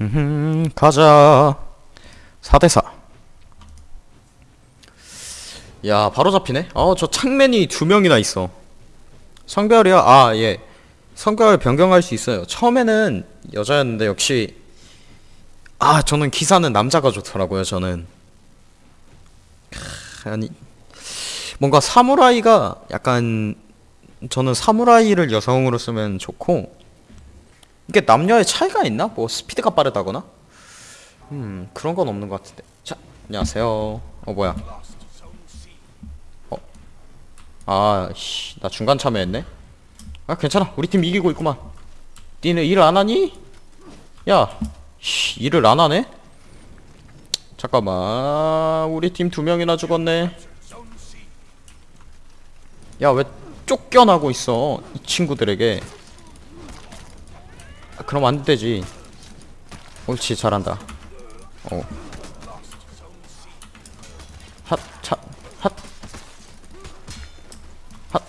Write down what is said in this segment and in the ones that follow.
음, 가자. 4대4. 야, 바로 잡히네? 어, 저 창맨이 두 명이나 있어. 성별이요? 아, 예. 성별 변경할 수 있어요. 처음에는 여자였는데, 역시. 아, 저는 기사는 남자가 좋더라고요, 저는. 크, 아니. 뭔가 사무라이가 약간. 저는 사무라이를 여성으로 쓰면 좋고, 이게 남녀의 차이가 있나? 뭐 스피드가 빠르다거나? 음 그런 건 없는 것 같은데 자 안녕하세요 어 뭐야 어? 아씨 나 중간 참여했네 아 괜찮아 우리 팀 이기고 있구만 니네 일안 하니? 야 씨, 일을 안 하네? 잠깐만 우리 팀 두 명이나 죽었네 야 왜 쫓겨나고 있어 이 친구들에게 아, 그럼 안 되지. 옳지, 잘한다. 어. 핫, 차, 핫. 핫.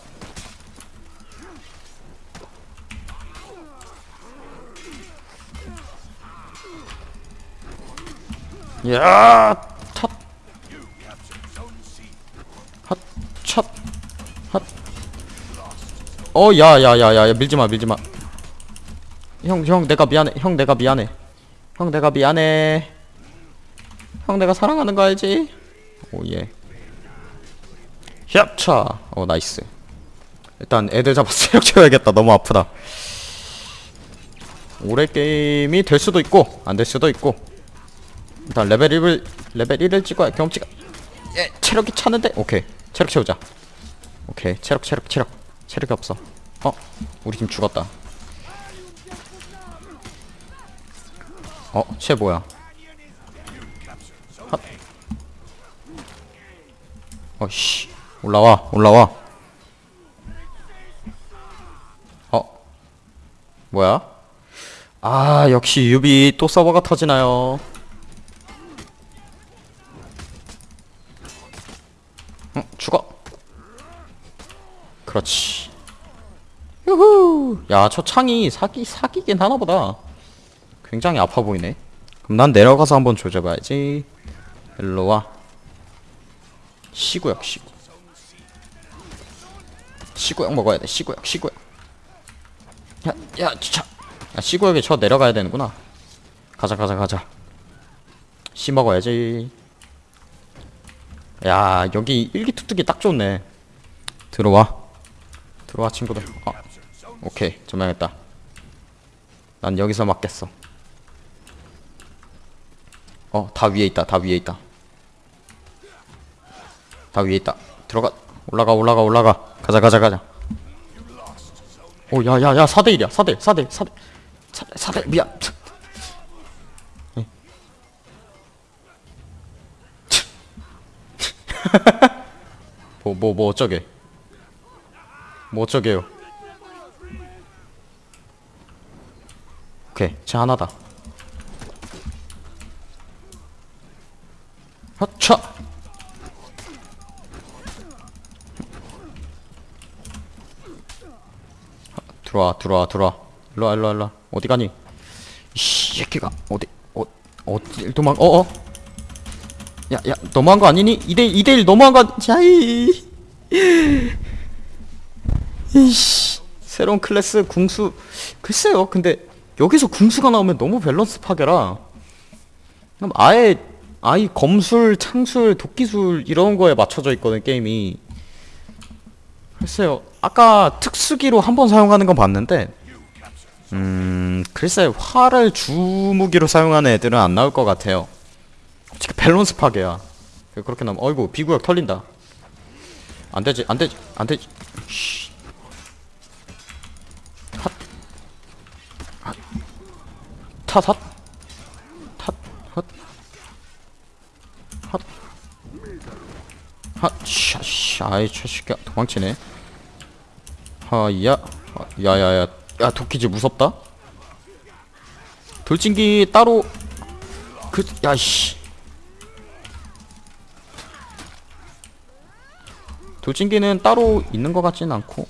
야, 탓. 핫, 찻. 핫. 어, 야, 야, 야, 야, 밀지 마, 밀지 마. 형, 형, 내가 미안해. 형, 내가 미안해. 형, 내가 미안해. 형, 내가 사랑하는 거 알지? oh, yeah. 샵차. 어, nice. 일단 애들 잡아서 체력 채워야겠다. 너무 아프다. 올해 게임이 될 수도 있고, 안 될 수도 있고. 일단 레벨 1을, 레벨 1을 찍어야 경험치가. 예, 체력이 차는데? 오케이. 체력 채우자. 오케이. 체력, 체력, 체력. 체력이 없어. 어? 우리 팀 죽었다. 어, 쟤 뭐야? 핫. 어씨, 올라와, 올라와. 어, 뭐야? 아, 역시 유비 또 서버가 터지나요? 응, 죽어. 그렇지. 유후. 야, 저 창이 사기 사기긴 하나보다. 굉장히 아파 보이네. 그럼 난 내려가서 한번 조져봐야지. 일로 와. 시구역 시구. 시구역 먹어야 돼. 시구역 시구역. 야, 야, 진짜. 야, 시구역에 저 내려가야 되는구나. 가자, 가자, 가자. 씨 먹어야지. 야, 여기 일기투투기 딱 좋네. 들어와. 들어와, 친구들. 어. 오케이, 점령했다. 난 여기서 맞겠어. 어, 다 위에 있다. 다 위에 있다. 다 위에 있다. 들어가. 올라가, 올라가, 올라가. 가자, 가자, 가자. 오, 야, 야, 야, 4대1이야. 4대1, 4대1, 4대1. 4대, 4대, 미안. 예. 뭐, 뭐, 뭐, 어쩌게. 뭐, 어쩌게요. 오케이, 쟤 하나다. 하차 들어와 들어와 들어와. 일로와 일로와 일로와. 어디 가니? 이 새끼가 어디 어 어디 도망 어어. 야야 너무한 거 아니니? 2대 2대1 너무한 거 자이. 이씨. 새로운 클래스 궁수. 글쎄요 근데 여기서 궁수가 나오면 너무 밸런스 파괴라. 그럼 아예 아이 검술, 창술, 도끼술 이런 거에 맞춰져 있거든 게임이. 글쎄요. 아까 특수기로 한 번 사용하는 건 봤는데 음... 글쎄 활을 주무기로 사용하는 애들은 안 나올 것 같아요. 솔직히 밸런스 파괴야. 그렇게 나면 어이구 비구역 털린다. 안 되지, 안 되지, 안 되지. 쉬. 핫. 핫. 탓, 핫. 하, 샤, 샤, 아이, 저새끼야 도망치네. 하야, 아, 야야 야, 야, 도끼지 무섭다. 돌진기 따로, 그, 야, 씨. 돌진기는 따로 있는 것 같지는 않고.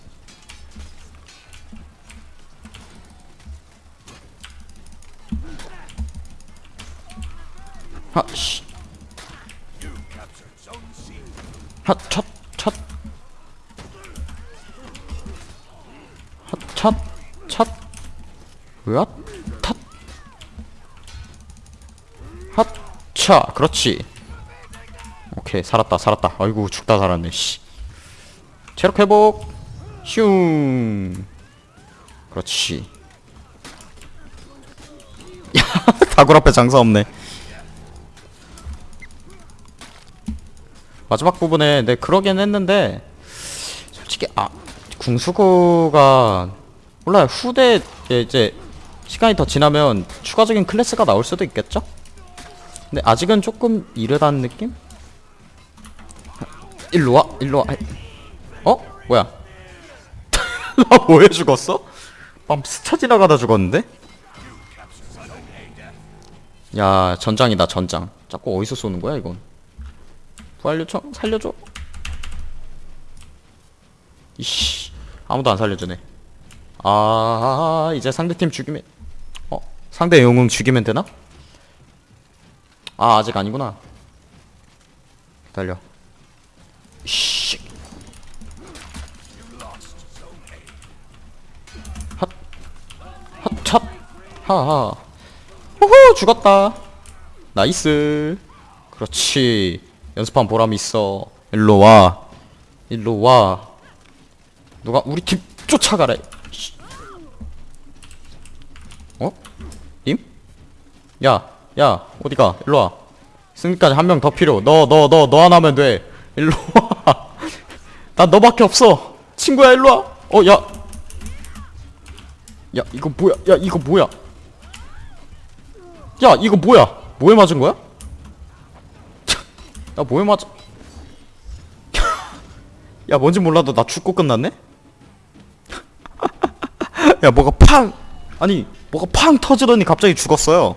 하 씨 핫찻찻 핫찻찻 으앗 탓 핫차 그렇지. 오케이 살았다 살았다. 아이고 죽다 살았네 씨. 체력 회복. 슝. 그렇지. 야 다굴 앞에 장사 없네 마지막 부분에 내 그러긴 했는데 솔직히 아 궁수구가 몰라요 후대에 이제 시간이 더 지나면 추가적인 클래스가 나올 수도 있겠죠? 근데 아직은 조금 이르다는 느낌? 일로와 일로와 어? 뭐야 나 뭐해 죽었어? 빰 스쳐 지나가다 죽었는데? 야 전장이다 전장 자꾸 어디서 쏘는 거야 이건 부활 요청 살려줘. 이씨 아무도 안 살려주네. 아 이제 상대팀 죽이면 어? 상대 영웅 죽이면 되나? 아 아직 아니구나. 기다려. 씨. 핫 핫찹 하하. 호호 죽었다. nice. 그렇지 연습한 보람이 있어 일로 와 일로 와 누가 우리 팀 쫓아가래 씨. 어? 님? 야, 야, 어디가? 일로 와. 승리까지 한 명 더 필요. 너, 너, 너, 너 하나 하면 돼. 일로 와. 난 너밖에 없어. 친구야, 일로 와. 어, 야. 야, 이거 뭐야? 야, 이거 뭐야? 야, 이거 뭐야? 뭐에 맞은 거야? 야, 뭐에 맞아? 야, 뭔지 몰라도 나 죽고 끝났네? 야, 뭐가 팡! 아니, 뭐가 팡 터지더니 갑자기 죽었어요.